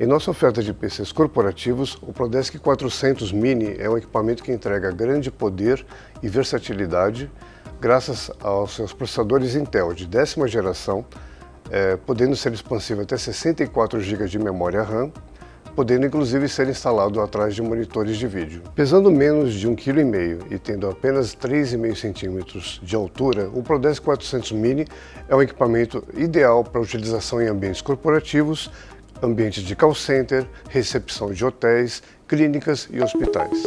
Em nossa oferta de PCs corporativos, o Prodesk 400 Mini é um equipamento que entrega grande poder e versatilidade graças aos seus processadores Intel de décima geração, é, podendo ser expansível até 64 GB de memória RAM, podendo inclusive ser instalado atrás de monitores de vídeo. Pesando menos de 1,5 kg e tendo apenas 3,5 cm de altura, o ProDesk 400 Mini é um equipamento ideal para utilização em ambientes corporativos, ambientes de call center, recepção de hotéis, clínicas e hospitais.